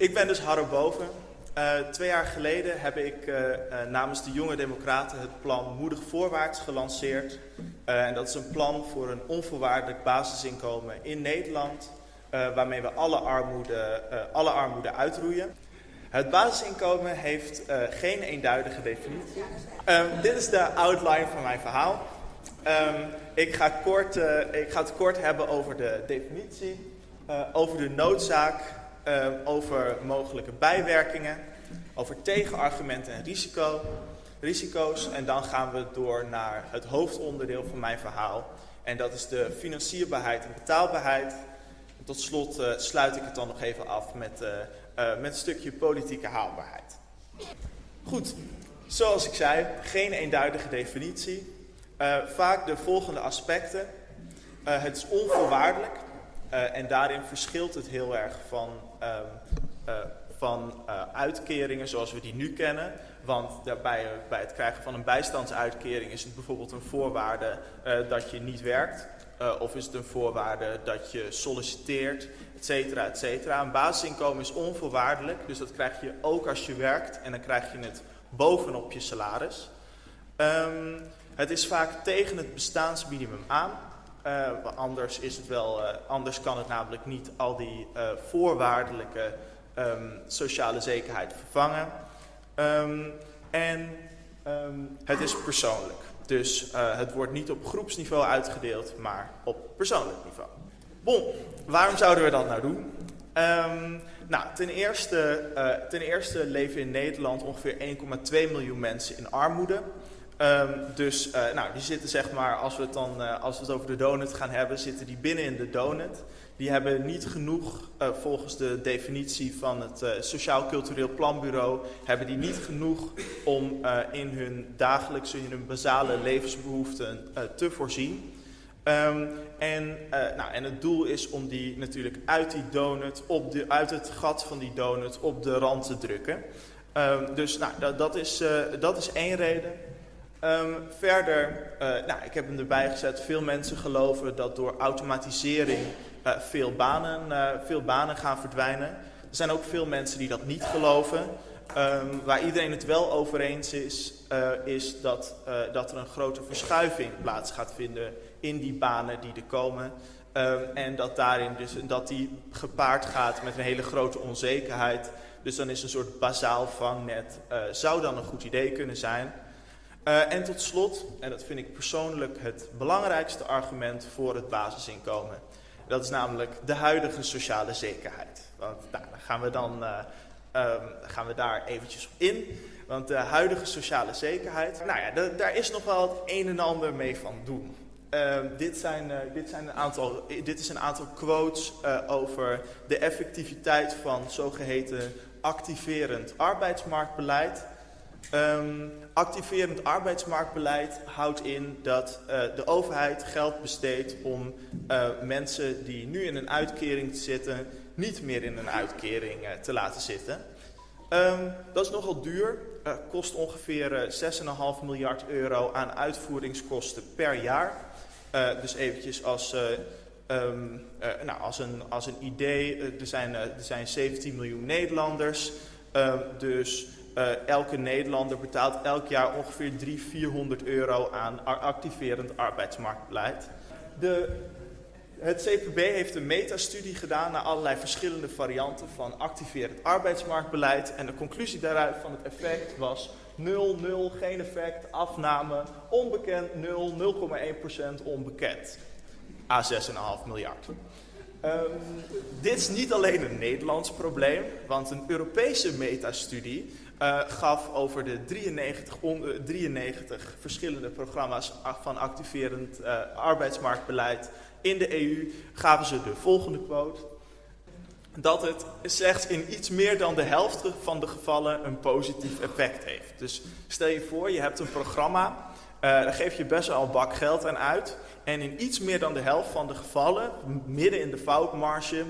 Ik ben dus Harro Boven. Uh, twee jaar geleden heb ik uh, uh, namens de Jonge Democraten het plan Moedig Voorwaarts gelanceerd. en dat is een plan voor een onvoorwaardelijk basisinkomen in Nederland, waarmee we alle armoede, alle armoede uitroeien. Het basisinkomen heeft geen eenduidige definitie. Um, dit is de outline van mijn verhaal. Um, ik, ga kort, ik ga het kort hebben over de definitie, over de noodzaak uh, over mogelijke bijwerkingen, over tegenargumenten en risico, risico's. En dan gaan we door naar het hoofdonderdeel van mijn verhaal. En dat is de financierbaarheid en betaalbaarheid. Tot slot uh, sluit ik het dan nog even af met, uh, met een stukje politieke haalbaarheid. Goed, zoals ik zei, geen eenduidige definitie. vaak de volgende aspecten. het is onvoorwaardelijk. En daarin verschilt het heel erg van, van uh, uitkeringen zoals we die nu kennen. Want daarbij, bij het krijgen van een bijstandsuitkering is het bijvoorbeeld een voorwaarde dat je niet werkt. of is het een voorwaarde dat je solliciteert, et cetera, et cetera. Een basisinkomen is onvoorwaardelijk, dus dat krijg je ook als je werkt. En dan krijg je het bovenop je salaris. Um, het is vaak tegen het bestaansminimum aan. Uh, anders, is het wel, uh, anders kan het namelijk niet al die uh, voorwaardelijke um, sociale zekerheid vervangen. Um, en um, het is persoonlijk. Dus het wordt niet op groepsniveau uitgedeeld, maar op persoonlijk niveau. Bon, waarom zouden we dat nou doen? nou, ten eerste, ten eerste leven in Nederland ongeveer 1,2 miljoen mensen in armoede. Um, dus uh, nou, die zitten zeg maar, als we, het dan, uh, als we het over de donut gaan hebben, zitten die binnen in de donut. Die hebben niet genoeg, uh, volgens de definitie van het Sociaal Cultureel Planbureau, hebben die niet genoeg om in hun dagelijkse, in hun basale levensbehoeften te voorzien. Um, en, nou, en het doel is om die natuurlijk uit die donut, op de, uit het gat van die donut, op de rand te drukken. Um, dus nou, dat, dat, is, dat is één reden. Um, verder, uh, nou, ik heb hem erbij gezet, veel mensen geloven dat door automatisering uh, veel, banen, uh, veel banen gaan verdwijnen. Er zijn ook veel mensen die dat niet geloven. Um, waar iedereen het wel over eens is, is dat, dat er een grote verschuiving plaats gaat vinden in die banen die er komen. Um, en dat daarin dus, dat die gepaard gaat met een hele grote onzekerheid. Dus dan is een soort bazaal vangnet, zou dan een goed idee kunnen zijn. Uh, en tot slot, en dat vind ik persoonlijk het belangrijkste argument voor het basisinkomen. Dat is namelijk de huidige sociale zekerheid. Want nou, dan gaan we, dan, uh, gaan we daar eventjes op in. Want de huidige sociale zekerheid, nou ja, daar is nog wel het een en ander mee van doen. Uh, dit, zijn, uh, dit, zijn een aantal, dit is een aantal quotes over de effectiviteit van zogeheten activerend arbeidsmarktbeleid. Um, activerend arbeidsmarktbeleid houdt in dat uh, de overheid geld besteedt om uh, mensen die nu in een uitkering zitten, niet meer in een uitkering uh, te laten zitten. Um, dat is nogal duur, kost ongeveer 6,5 miljard euro aan uitvoeringskosten per jaar. dus eventjes als, um, nou, als, een, als een idee, er, zijn, er zijn 17 miljoen Nederlanders, dus... Uh, elke Nederlander betaalt elk jaar ongeveer 300, 400 euro aan activerend arbeidsmarktbeleid. De, het CPB heeft een metastudie gedaan naar allerlei verschillende varianten van activerend arbeidsmarktbeleid. En de conclusie daaruit van het effect was 0, 0, geen effect, afname, onbekend 0, 0,1% onbekend. A 6,5 miljard. Um, dit is niet alleen een Nederlands probleem, want een Europese metastudie uh, gaf over de 93, on, 93 verschillende programma's van activerend uh, arbeidsmarktbeleid in de EU, gaven ze de volgende quote. Dat het slechts in iets meer dan de helft van de gevallen een positief effect heeft. Dus stel je voor, je hebt een programma, daar geef je best wel een bak geld aan uit. En in iets meer dan de helft van de gevallen, midden in de foutmarge,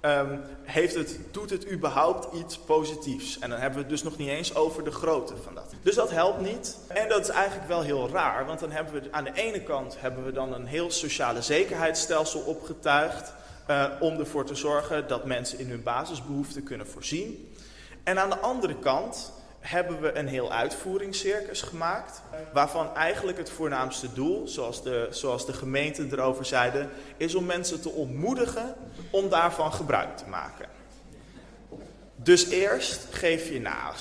um, heeft het, doet het überhaupt iets positiefs. En dan hebben we het dus nog niet eens over de grootte van dat. Dus dat helpt niet. En dat is eigenlijk wel heel raar, want dan hebben we aan de ene kant hebben we dan een heel sociale zekerheidsstelsel opgetuigd. uh, om ervoor te zorgen dat mensen in hun basisbehoeften kunnen voorzien. En aan de andere kant hebben we een heel uitvoeringscircus gemaakt, waarvan eigenlijk het voornaamste doel, zoals de, zoals de gemeente erover zeiden, is om mensen te ontmoedigen om daarvan gebruik te maken. Dus eerst geef je nou,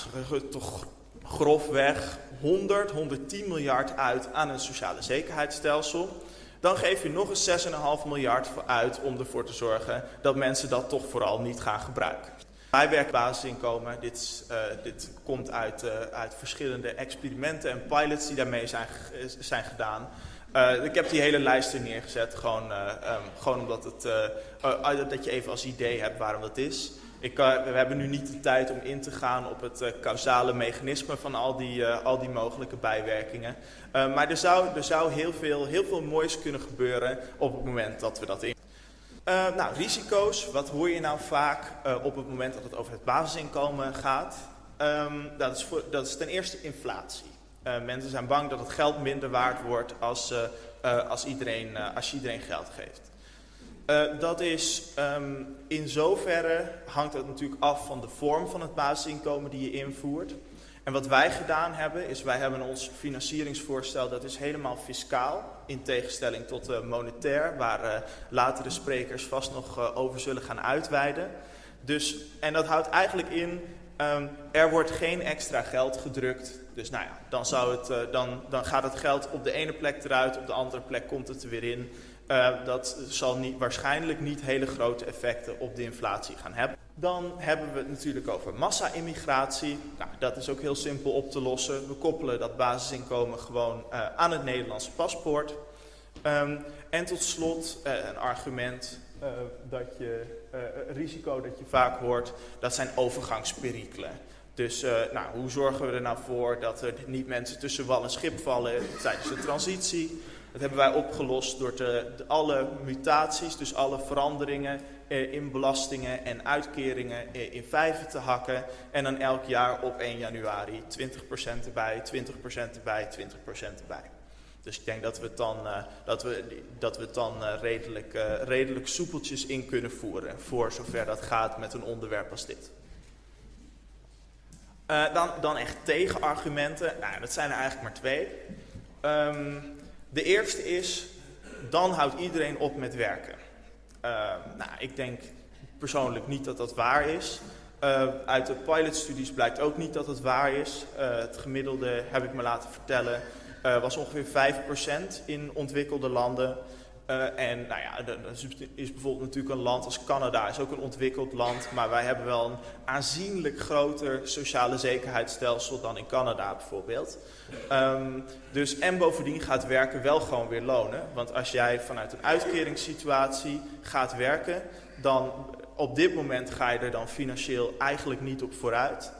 toch grofweg 100, 110 miljard uit aan een sociale zekerheidsstelsel. Dan geef je nog eens 6,5 miljard uit om ervoor te zorgen dat mensen dat toch vooral niet gaan gebruiken. Bijwerkbasisinkomen, dit, uh, dit komt uit, uh, uit verschillende experimenten en pilots die daarmee zijn, zijn gedaan. Ik heb die hele lijst er neergezet, gewoon, um, gewoon omdat het, dat je even als idee hebt waarom dat is. Ik, we hebben nu niet de tijd om in te gaan op het causale mechanisme van al die, al die mogelijke bijwerkingen. maar er zou, er zou heel, veel, heel veel moois kunnen gebeuren op het moment dat we dat in. Uh, nou, risico's. Wat hoor je nou vaak uh, op het moment dat het over het basisinkomen gaat? Um, dat, is dat, is ten eerste inflatie. Uh, mensen zijn bang dat het geld minder waard wordt als, als, iedereen, als je iedereen geld geeft. dat is um, in zoverre hangt het natuurlijk af van de vorm van het basisinkomen die je invoert. En wat wij gedaan hebben, is wij hebben ons financieringsvoorstel, dat is helemaal fiscaal. In tegenstelling tot uh, monetair, waar uh, latere sprekers vast nog uh, over zullen gaan uitweiden. Dus, en dat houdt eigenlijk in, um, er wordt geen extra geld gedrukt. Dus nou ja, dan, zou het, dan, dan gaat het geld op de ene plek eruit, op de andere plek komt het er weer in. Dat zal niet, waarschijnlijk niet hele grote effecten op de inflatie gaan hebben. Dan hebben we het natuurlijk over massa-immigratie. Nou, dat is ook heel simpel op te lossen. We koppelen dat basisinkomen gewoon uh, aan het Nederlandse paspoort. Um, en tot slot uh, een argument uh, dat je, risico dat je vaak hoort, dat zijn overgangsperikelen. Dus nou, hoe zorgen we er nou voor dat er niet mensen tussen wal en schip vallen tijdens de transitie? Dat hebben wij opgelost door te, alle mutaties, dus alle veranderingen eh, in belastingen en uitkeringen eh, in vijven te hakken. En dan elk jaar op 1 januari 20% erbij, 20% erbij, 20% erbij. Dus ik denk dat we het dan, uh, dat we, dat we dan redelijk, redelijk soepeltjes in kunnen voeren. Voor zover dat gaat met een onderwerp als dit. dan, dan echt tegenargumenten. Nou, dat zijn er eigenlijk maar twee. Um, de eerste is, dan houdt iedereen op met werken. Uh, nou, ik denk persoonlijk niet dat dat waar is. Uh, uit de pilotstudies blijkt ook niet dat het waar is. Uh, het gemiddelde, heb ik me laten vertellen, was ongeveer 5% in ontwikkelde landen. Uh, en nou ja, is bijvoorbeeld natuurlijk een land als Canada, is ook een ontwikkeld land, maar wij hebben wel een aanzienlijk groter sociale zekerheidsstelsel dan in Canada bijvoorbeeld. Um, dus en bovendien gaat werken wel gewoon weer lonen, want als jij vanuit een uitkeringssituatie gaat werken, dan op dit moment ga je er dan financieel eigenlijk niet op vooruit.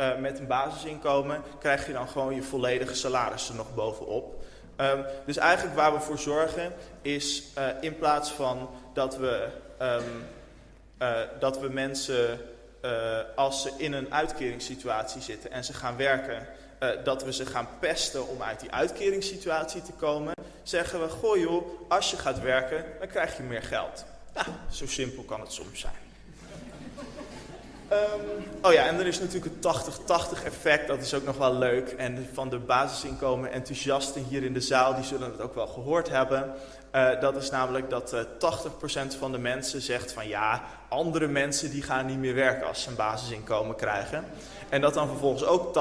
Uh, met een basisinkomen krijg je dan gewoon je volledige salaris er nog bovenop. Um, dus eigenlijk waar we voor zorgen is uh, in plaats van dat we, um, uh, dat we mensen uh, als ze in een uitkeringssituatie zitten en ze gaan werken, dat we ze gaan pesten om uit die uitkeringssituatie te komen, zeggen we, goh joh, als je gaat werken, dan krijg je meer geld. Nou, zo simpel kan het soms zijn. Um, oh ja, en er is natuurlijk het 80-80 effect, dat is ook nog wel leuk. En van de basisinkomen enthousiasten hier in de zaal, die zullen het ook wel gehoord hebben. Uh, dat is namelijk dat uh, eh, 80% van de mensen zegt van ja, andere mensen die gaan niet meer werken als ze een basisinkomen krijgen. En dat dan vervolgens ook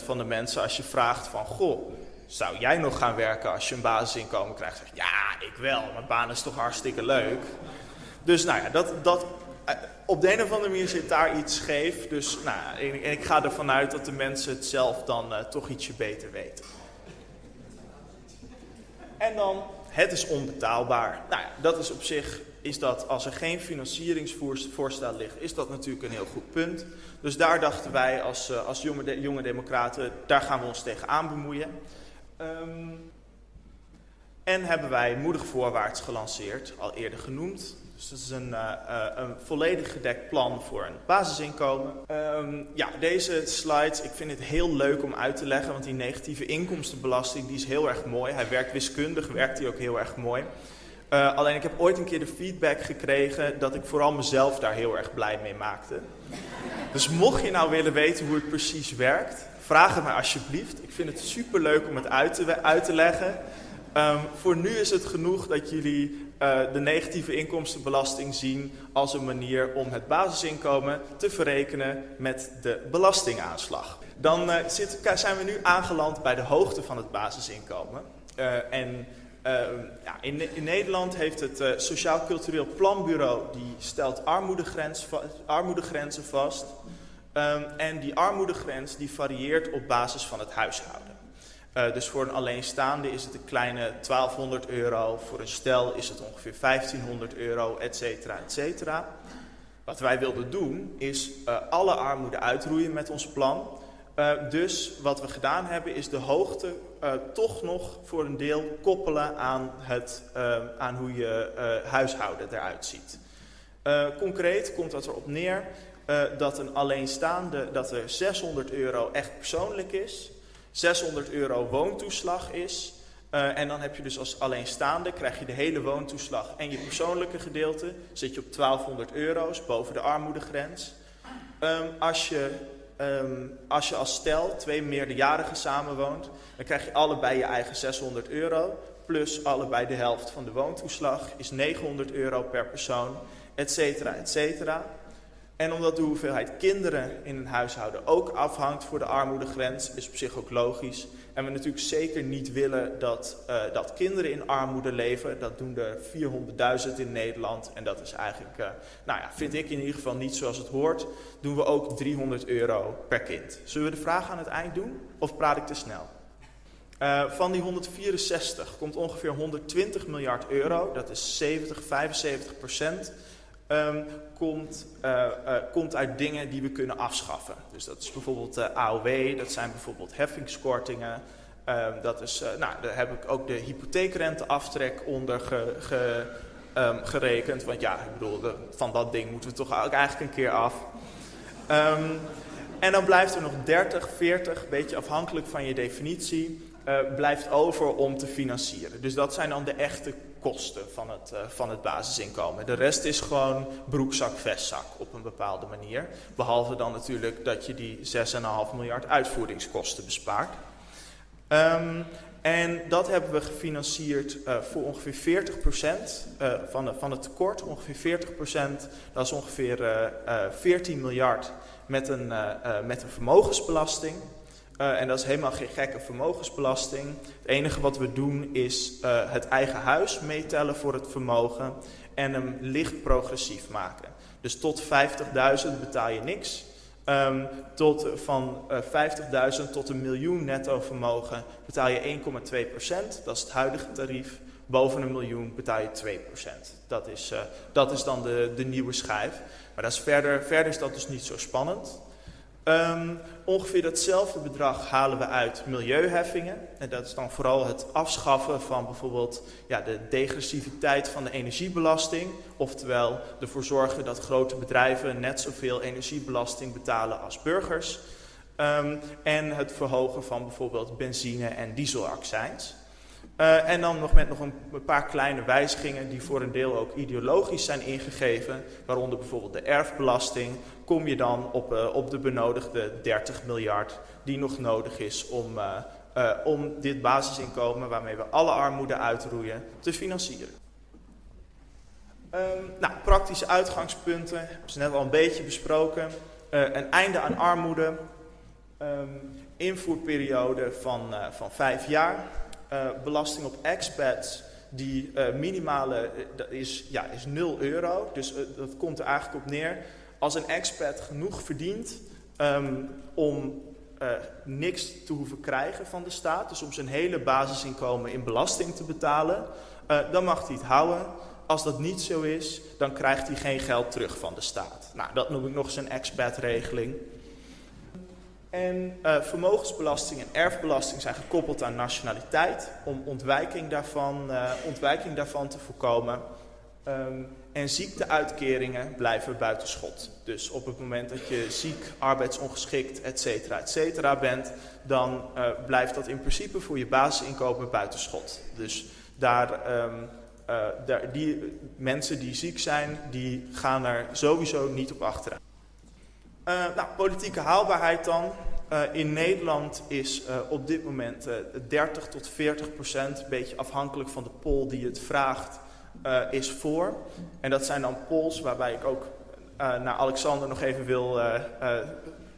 80% van de mensen als je vraagt van goh, zou jij nog gaan werken als je een basisinkomen krijgt? Zegt, ja, ik wel, mijn baan is toch hartstikke leuk. Dus nou ja, dat, dat op de een of andere manier zit daar iets scheef. Dus nou, en, ik ga ervan uit dat de mensen het zelf dan uh, toch ietsje beter weten. En dan, het is onbetaalbaar. Nou ja, dat is op zich, is dat als er geen financieringsvoorstel ligt, is dat natuurlijk een heel goed punt. Dus daar dachten wij als, uh, als jonge, jonge democraten, daar gaan we ons tegenaan bemoeien. Um, en hebben wij moedig voorwaarts gelanceerd, al eerder genoemd. Dus dat is een, uh, uh, een volledig gedekt plan voor een basisinkomen. Um, ja, deze slide, ik vind het heel leuk om uit te leggen, want die negatieve inkomstenbelasting die is heel erg mooi. Hij werkt wiskundig, werkt hij ook heel erg mooi. Uh, alleen ik heb ooit een keer de feedback gekregen dat ik vooral mezelf daar heel erg blij mee maakte. Dus mocht je nou willen weten hoe het precies werkt, vraag het mij alsjeblieft. Ik vind het super leuk om het uit te, leggen. Um, voor nu is het genoeg dat jullie de negatieve inkomstenbelasting zien als een manier om het basisinkomen te verrekenen met de belastingaanslag. Dan zit, zijn we nu aangeland bij de hoogte van het basisinkomen. Uh, en ja, in, Nederland heeft het Sociaal Cultureel Planbureau, die stelt armoedegrens, armoedegrenzen vast. Um, en die armoedegrens die varieert op basis van het huishouden. Uh, dus voor een alleenstaande is het een kleine 1200 euro, voor een stel is het ongeveer 1500 euro, et cetera, et cetera. Wat wij wilden doen is uh, alle armoede uitroeien met ons plan. Uh, dus wat we gedaan hebben is de hoogte toch nog voor een deel koppelen aan, het, aan hoe je huishouden eruit ziet. concreet komt dat erop neer dat een alleenstaande, dat er 600 euro echt persoonlijk is... 600 euro woontoeslag is. Uh, en dan heb je dus als alleenstaande, krijg je de hele woontoeslag en je persoonlijke gedeelte. Zit je op 1200 euro's boven de armoedegrens. Um, als, je, um, als je als stel twee meerderjarigen samenwoont, dan krijg je allebei je eigen 600 euro. Plus allebei de helft van de woontoeslag is 900 euro per persoon, et cetera, et cetera. En omdat de hoeveelheid kinderen in een huishouden ook afhangt voor de armoedegrens, is op zich ook logisch. En we natuurlijk zeker niet willen dat, uh, dat kinderen in armoede leven. Dat doen er 400.000 in Nederland. En dat is eigenlijk, uh, nou ja, vind ik in ieder geval niet zoals het hoort. Doen we ook 300 euro per kind. Zullen we de vraag aan het eind doen? Of praat ik te snel? Uh, van die 164 komt ongeveer 120 miljard euro. Dat is 70, 75 procent um, komt, uh, uh, komt uit dingen die we kunnen afschaffen. Dus dat is bijvoorbeeld uh, AOW, dat zijn bijvoorbeeld heffingskortingen. Um, dat is, nou, daar heb ik ook de hypotheekrenteaftrek onder ge, um, gerekend. Want ja, ik bedoel, de, van dat ding moeten we toch ook eigenlijk een keer af. en dan blijft er nog 30, 40, een beetje afhankelijk van je definitie, blijft over om te financieren. Dus dat zijn dan de echte kosten van het, uh, van het basisinkomen. De rest is gewoon broekzak, vestzak op een bepaalde manier. Behalve dan natuurlijk dat je die 6,5 miljard uitvoeringskosten bespaart. Um, en dat hebben we gefinancierd uh, voor ongeveer 40% uh, van, de, van het tekort. Ongeveer 40%, dat is ongeveer 14 miljard met een, met een vermogensbelasting. Uh, en dat is helemaal geen gekke vermogensbelasting. Het enige wat we doen is uh, het eigen huis meetellen voor het vermogen en hem licht progressief maken. Dus tot 50.000 betaal je niks. Um, tot, van eh, 50.000 tot een miljoen netto vermogen betaal je 1,2%. Dat is het huidige tarief. Boven een miljoen betaal je 2%. Dat is, dat is dan de, de nieuwe schijf. Maar dat is verder, verder is dat dus niet zo spannend. Um, ongeveer datzelfde bedrag halen we uit milieuheffingen. En dat is dan vooral het afschaffen van bijvoorbeeld ja, de degressiviteit van de energiebelasting. Oftewel ervoor zorgen dat grote bedrijven net zoveel energiebelasting betalen als burgers. Um, en het verhogen van bijvoorbeeld benzine- en dieselaccijns. Uh, en dan nog met nog een, paar kleine wijzigingen die voor een deel ook ideologisch zijn ingegeven. Waaronder bijvoorbeeld de erfbelasting. Kom je dan op, uh, op de benodigde 30 miljard die nog nodig is om, uh, om dit basisinkomen waarmee we alle armoede uitroeien te financieren. Um, nou, praktische uitgangspunten, hebben ze net al een beetje besproken. een einde aan armoede. Um, invoerperiode van, van vijf jaar. Uh, belasting op expats, die uh, minimale uh, is, ja, is 0 euro. Dus dat komt er eigenlijk op neer. Als een expat genoeg verdient um, om niks te hoeven krijgen van de staat, dus om zijn hele basisinkomen in belasting te betalen, dan mag hij het houden. Als dat niet zo is, dan krijgt hij geen geld terug van de staat. Nou, dat noem ik nog eens een expat-regeling. En uh, vermogensbelasting en erfbelasting zijn gekoppeld aan nationaliteit om ontwijking daarvan, uh, ontwijking daarvan te voorkomen. Um, en ziekteuitkeringen blijven buiten schot. Dus op het moment dat je ziek, arbeidsongeschikt, et cetera, et cetera bent, dan uh, blijft dat in principe voor je basisinkomen buiten schot. Dus daar, um, die mensen die ziek zijn, die gaan er sowieso niet op achteruit. Nou, politieke haalbaarheid dan. in Nederland is op dit moment 30 tot 40 procent, een beetje afhankelijk van de poll die het vraagt, is voor. En dat zijn dan polls waarbij ik ook naar Alexander nog even wil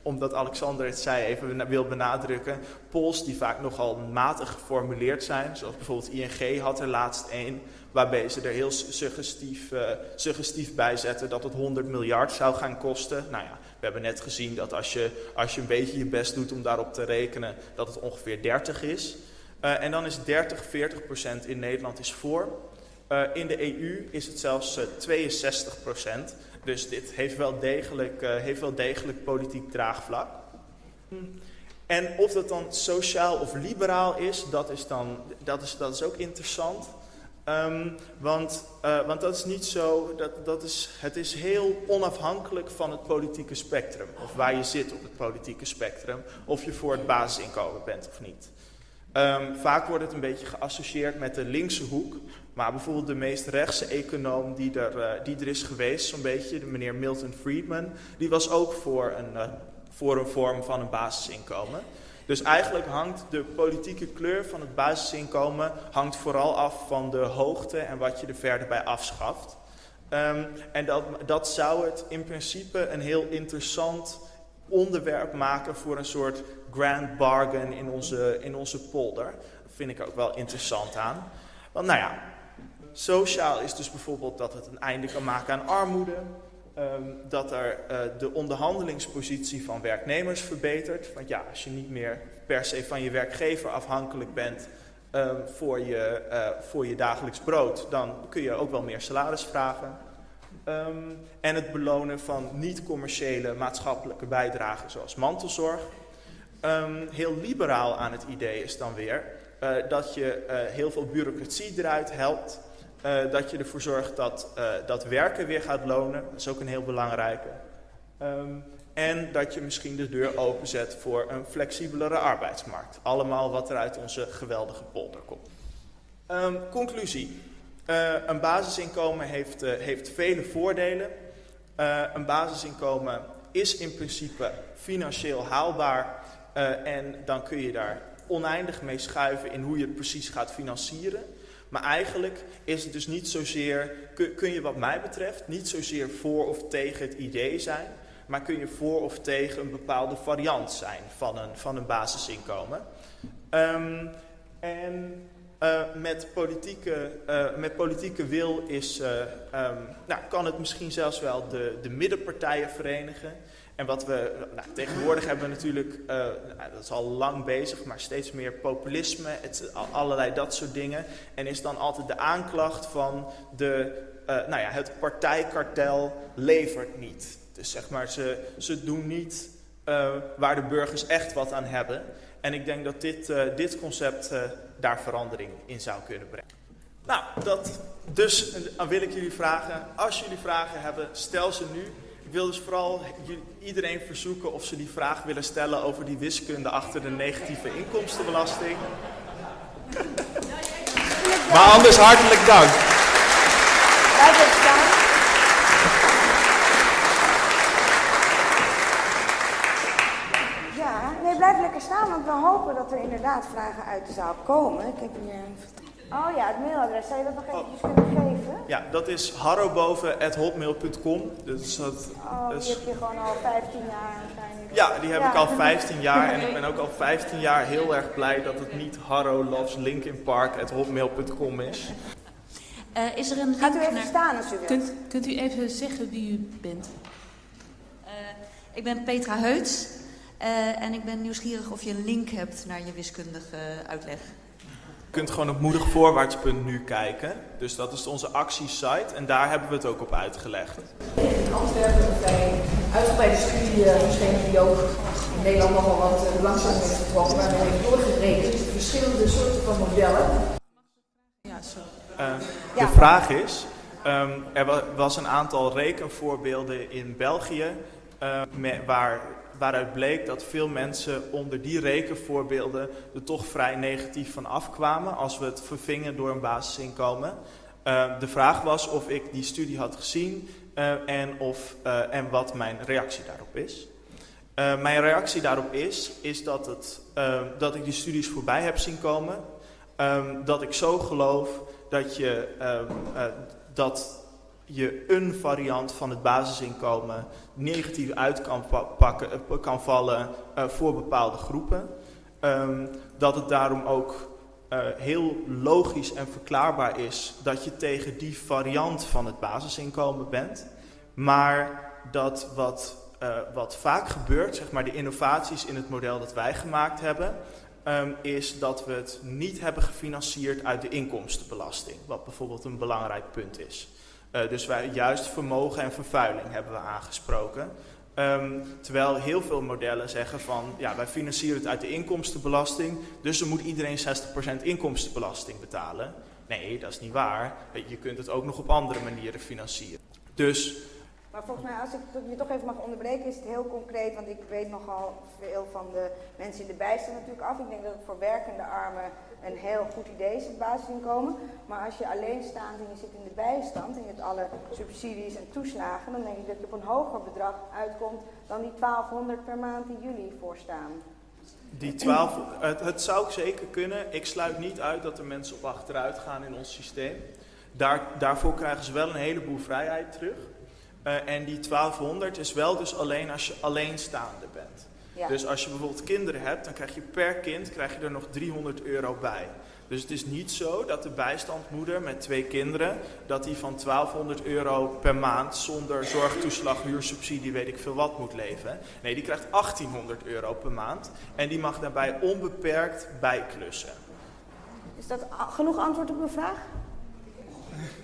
omdat Alexander het zei, even wil benadrukken, polls die vaak nogal matig geformuleerd zijn. Zoals bijvoorbeeld ING had er laatst één, waarbij ze er heel suggestief, uh, suggestief bij zetten dat het 100 miljard zou gaan kosten. Nou ja, we hebben net gezien dat als je, als je een beetje je best doet om daarop te rekenen, dat het ongeveer 30 is. Uh, en dan is 30, 40 procent in Nederland is voor. Uh, in de EU is het zelfs 62 procent. Dus dit heeft wel degelijk, uh, heeft wel degelijk politiek draagvlak. En of dat dan sociaal of liberaal is, dat is, dan, dat is, dat is ook interessant. Um, want, uh, want dat is niet zo, dat, dat is, het is heel onafhankelijk van het politieke spectrum. Of waar je zit op het politieke spectrum. Of je voor het basisinkomen bent of niet. Um, vaak wordt het een beetje geassocieerd met de linkse hoek. Maar bijvoorbeeld de meest rechtse econoom die er, uh, die er is geweest, zo'n beetje, de meneer Milton Friedman, die was ook voor een, uh, voor een vorm van een basisinkomen. Dus eigenlijk hangt de politieke kleur van het basisinkomen hangt vooral af van de hoogte en wat je er verder bij afschaft. Um, en dat, dat zou het in principe een heel interessant onderwerp maken voor een soort grand bargain in onze, in onze polder. Dat vind ik ook wel interessant aan. Want nou ja, sociaal is dus bijvoorbeeld dat het een einde kan maken aan armoede. Um, dat er uh, de onderhandelingspositie van werknemers verbetert. Want ja, als je niet meer per se van je werkgever afhankelijk bent um, voor, je, uh, voor je dagelijks brood, dan kun je ook wel meer salaris vragen. Um, en het belonen van niet-commerciële maatschappelijke bijdragen zoals mantelzorg. Heel liberaal aan het idee is dan weer uh, dat je heel veel bureaucratie eruit helpt. Uh, dat je ervoor zorgt dat, dat werken weer gaat lonen. Dat is ook een heel belangrijke. Um, en dat je misschien de deur openzet voor een flexibelere arbeidsmarkt. Allemaal wat er uit onze geweldige polder komt. Um, conclusie. Uh, een basisinkomen heeft, heeft vele voordelen. Een basisinkomen is in principe financieel haalbaar. en dan kun je daar oneindig mee schuiven in hoe je het precies gaat financieren. Maar eigenlijk is het dus niet zozeer, kun, je wat mij betreft, niet zozeer voor of tegen het idee zijn. Maar kun je voor of tegen een bepaalde variant zijn van een, van een basisinkomen. Um, en uh, met, politieke, uh, met politieke wil is, uh, um, nou, kan het misschien zelfs wel de, de middenpartijen verenigen. En wat we nou, tegenwoordig hebben we natuurlijk, nou, dat is al lang bezig, maar steeds meer populisme, het, allerlei dat soort dingen. En is dan altijd de aanklacht van de, nou ja, het partijkartel levert niet. Dus zeg maar, ze, ze doen niet waar de burgers echt wat aan hebben. En ik denk dat dit, dit concept daar verandering in zou kunnen brengen. Nou, dat, dus dan wil ik jullie vragen, als jullie vragen hebben, stel ze nu. Ik wil dus vooral iedereen verzoeken of ze die vraag willen stellen over die wiskunde achter de negatieve inkomstenbelasting. maar anders hartelijk dank. Staan, want we hopen dat er inderdaad vragen uit de zaal komen. Ik heb hier een... Oh ja, het mailadres. Zou je dat nog eventjes kunnen geven? Ja, dat is harroboven.hotmail.com. Dus dat, oh, die heb je gewoon al 15 jaar waarschijnlijk. Ja, die heb ja. ik al 15 jaar. En ik ben ook al 15 jaar heel erg blij dat het niet Harro Loves Linkin Park at hotmail.com is. Uh, is er een Gaat u even naar... staan als u wilt. Kunt, kunt u even zeggen wie u bent? Uh, ik ben Petra Heuts. Uh, en ik ben nieuwsgierig of je een link hebt naar je wiskundige uitleg. Je kunt gewoon op moedigvoorwaarts.nu kijken. Dus dat is onze actiesite en daar hebben we het ook op uitgelegd. In Antwerpen bij uitgebreide studie verschenen die ook in Nederland nogal wat uh, langzaam heeft getrokken. Waar we hebben doorgerekend verschillende soorten van modellen. Ja, zo. Uh, de ja. vraag is, um, er was een aantal rekenvoorbeelden in België uh, met, waar waaruit bleek dat veel mensen onder die rekenvoorbeelden er toch vrij negatief van afkwamen als we het vervingen door een basisinkomen. Uh, de vraag was of ik die studie had gezien uh, en, of, uh, en wat mijn reactie daarop is. mijn reactie daarop is, is dat, het, dat ik die studies voorbij heb zien komen. Um, dat ik zo geloof dat je, um, dat je een variant van het basisinkomen negatief uit kan, pakken, kan vallen voor bepaalde groepen. Um, dat het daarom ook uh, heel logisch en verklaarbaar is dat je tegen die variant van het basisinkomen bent. Maar dat wat, wat vaak gebeurt, zeg maar de innovaties in het model dat wij gemaakt hebben, um, is dat we het niet hebben gefinancierd uit de inkomstenbelasting. Wat bijvoorbeeld een belangrijk punt is. Uh, dus wij juist vermogen en vervuiling hebben we aangesproken. Um, terwijl heel veel modellen zeggen van, ja, wij financieren het uit de inkomstenbelasting, dus dan moet iedereen 60% inkomstenbelasting betalen. Nee, dat is niet waar. Je kunt het ook nog op andere manieren financieren. Dus... Maar volgens mij, als ik je toch even mag onderbreken, is het heel concreet, want ik weet nogal veel van de mensen in de bijstand natuurlijk af. Ik denk dat het voor werkende armen een heel goed idee is, het basisinkomen. Maar als je alleen staat en je zit in de bijstand en je hebt alle subsidies en toeslagen, dan denk ik dat je op een hoger bedrag uitkomt dan die 1200 per maand die jullie voorstaan. Die 12, het, het zou zeker kunnen. Ik sluit niet uit dat er mensen op achteruit gaan in ons systeem. Daar, daarvoor krijgen ze wel een heleboel vrijheid terug. Uh, en die 1200 is wel dus alleen als je alleenstaande. Ja. Dus als je bijvoorbeeld kinderen hebt, dan krijg je per kind krijg je er nog 300 euro bij. Dus het is niet zo dat de bijstandmoeder met twee kinderen, dat die van 1200 euro per maand zonder zorgtoeslag, huursubsidie, weet ik veel wat moet leven. Nee, die krijgt 1800 euro per maand en die mag daarbij onbeperkt bijklussen. Is dat genoeg antwoord op uw vraag?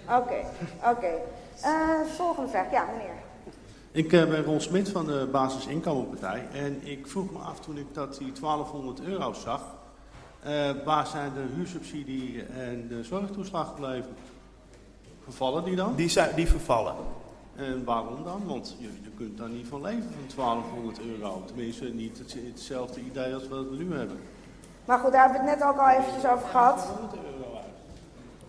Oké, oké. Okay. Uh, volgende vraag, ja meneer. Ik uh, ben Ron Smit van de Basisinkomenpartij en ik vroeg me af toen ik dat die 1200 euro zag, uh, waar zijn de huursubsidie en de zorgtoeslag gebleven? Vervallen die dan? Die, zijn, die vervallen. En waarom dan? Want je, je kunt daar niet van leven van 1200 euro. Tenminste, niet het, hetzelfde idee als wat we nu hebben. Maar goed, daar hebben we het net ook al eventjes over gehad.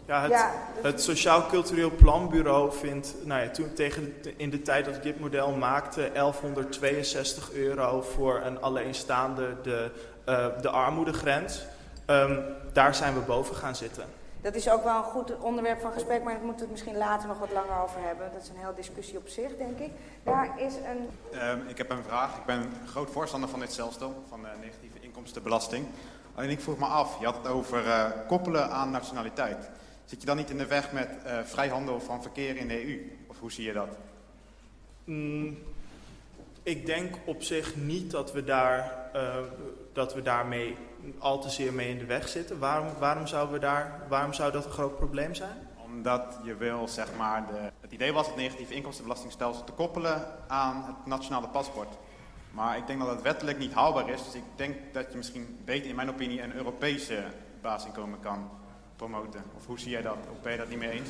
Ja, het, ja, het Sociaal Cultureel Planbureau vindt, nou ja, toen tegen in de tijd dat ik dit model maakte, 1162 euro voor een alleenstaande de, uh, de armoedegrens. Um, daar zijn we boven gaan zitten. Dat is ook wel een goed onderwerp van gesprek, maar daar moeten we het misschien later nog wat langer over hebben. Dat is een hele discussie op zich, denk ik. Daar is een... Um, ik heb een vraag. Ik ben groot voorstander van dit stelsel, van de negatieve inkomstenbelasting. Alleen ik vroeg me af, je had het over uh, koppelen aan nationaliteit. Zit je dan niet in de weg met uh, vrijhandel van verkeer in de EU? Of hoe zie je dat? Mm, ik denk op zich niet dat we, daar, uh, dat we daarmee al te zeer mee in de weg zitten. Waarom, waarom, zouden we daar, waarom zou dat een groot probleem zijn? Omdat je wil, zeg maar, de, het idee was het negatieve inkomstenbelastingstelsel te koppelen aan het nationale paspoort. Maar ik denk dat het wettelijk niet haalbaar is. Dus ik denk dat je misschien beter, in mijn opinie, een Europese basisinkomen kan promoten? Of hoe zie jij dat? Of ben je dat niet mee eens?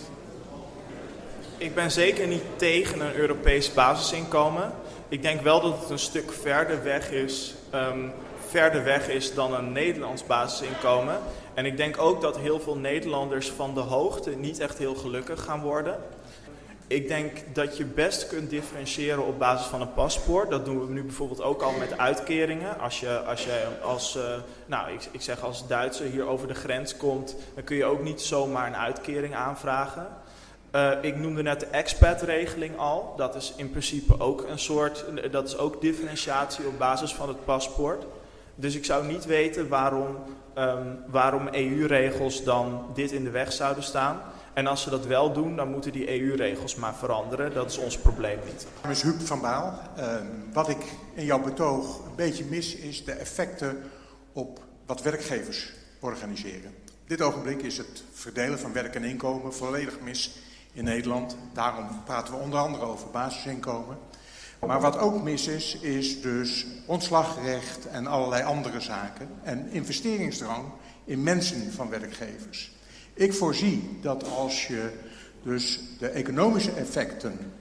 Ik ben zeker niet tegen een Europees basisinkomen. Ik denk wel dat het een stuk verder weg is, um, verder weg is dan een Nederlands basisinkomen. En ik denk ook dat heel veel Nederlanders van de hoogte niet echt heel gelukkig gaan worden. Ik denk dat je best kunt differentiëren op basis van een paspoort. Dat doen we nu bijvoorbeeld ook al met uitkeringen. Als je als, als uh, nou, ik, ik zeg als Duitser hier over de grens komt, dan kun je ook niet zomaar een uitkering aanvragen. Uh, ik noemde net de expat-regeling al. Dat is in principe ook een soort, dat is ook differentiatie op basis van het paspoort. Dus ik zou niet weten waarom, um, waarom EU-regels dan dit in de weg zouden staan. En als ze dat wel doen, dan moeten die EU-regels maar veranderen. Dat is ons probleem niet. Mijn naam is Huub van Baal. Uh, wat ik in jouw betoog een beetje mis, is de effecten op wat werkgevers organiseren. Op dit ogenblik is het verdelen van werk en inkomen volledig mis in Nederland. Daarom praten we onder andere over basisinkomen. Maar wat ook mis is, is dus ontslagrecht en allerlei andere zaken. En investeringsdrang in mensen van werkgevers. Ik voorzie dat als je dus de economische effecten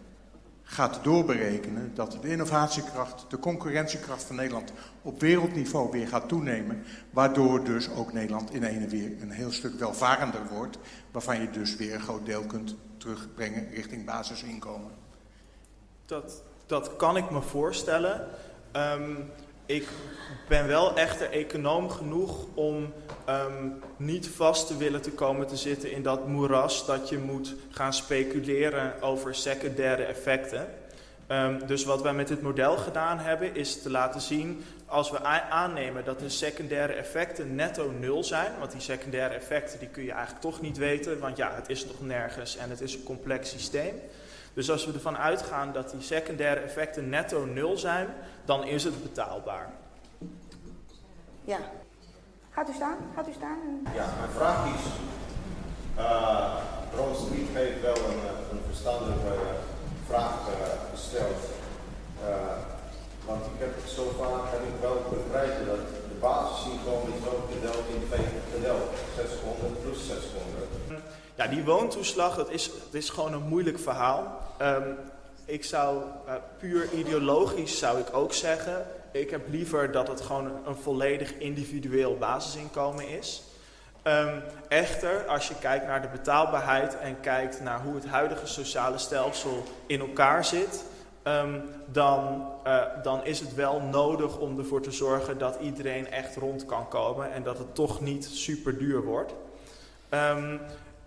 gaat doorberekenen dat de innovatiekracht, de concurrentiekracht van Nederland op wereldniveau weer gaat toenemen, waardoor dus ook Nederland in ene weer een heel stuk welvarender wordt, waarvan je dus weer een groot deel kunt terugbrengen richting basisinkomen. Dat, dat kan ik me voorstellen. Ehm, ik ben wel echter econoom genoeg om ehm, niet vast te willen te komen te zitten in dat moeras dat je moet gaan speculeren over secundaire effecten. Ehm, dus wat wij met dit model gedaan hebben is te laten zien als we aannemen dat de secundaire effecten netto nul zijn, want die secundaire effecten die kun je eigenlijk toch niet weten, want ja, het is nog nergens en het is een complex systeem. Dus als we ervan uitgaan dat die secundaire effecten netto nul zijn, dan is het betaalbaar. Ja. Gaat u staan? Gaat u staan? En- Ja, mijn vraag is, uh, Ron Street heeft wel een, eh, een verstandige eh, vraag gesteld. Eh, want ik heb het zo vaak heb ik wel begrepen dat de basisinkomen is ook gedeeld in twee gedeeld. 600 plus 600. Die woontoeslag, dat is, is gewoon een moeilijk verhaal. Ehm, ik zou, eh, puur ideologisch zou ik ook zeggen, ik heb liever dat het gewoon een, volledig individueel basisinkomen is. Ehm, echter, als je kijkt naar de betaalbaarheid en kijkt naar hoe het huidige sociale stelsel in elkaar zit, ehm, dan, eh, dan is het wel nodig om ervoor te zorgen dat iedereen echt rond kan komen en dat het toch niet super duur wordt. Ehm,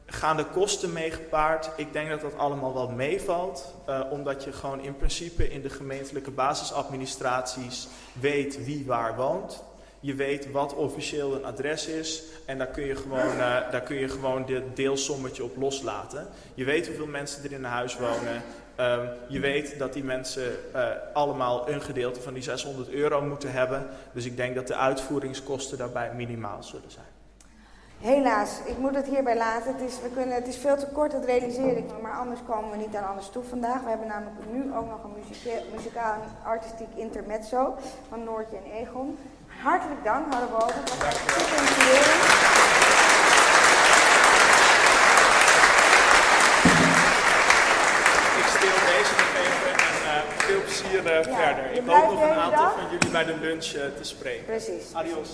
gaan de kosten mee gepaard? Ik denk dat dat allemaal wel meevalt, eh, omdat je gewoon in principe in de gemeentelijke basisadministraties weet wie waar woont. Je weet wat officieel een adres is en daar kun je gewoon, eh, daar kun je gewoon dit deelsommetje op loslaten. Je weet hoeveel mensen er in een huis wonen. Ehm, je weet dat die mensen eh, allemaal een gedeelte van die 600 euro moeten hebben. Dus ik denk dat de uitvoeringskosten daarbij minimaal zullen zijn. Helaas, ik moet het hierbij laten. Het is, we kunnen, het is veel te kort, dat realiseer ik me, maar anders komen we niet aan alles toe vandaag. We hebben namelijk nu ook nog een muzika- muzikaal en artistiek intermezzo van Noortje en Egon. Hartelijk dank, was super inspirerend. Ik stil deze even en eh, veel plezier eh, Ja, verder. Ik hoop nog een aantal dag? van jullie bij de lunch eh, te spreken. Precies. Adios.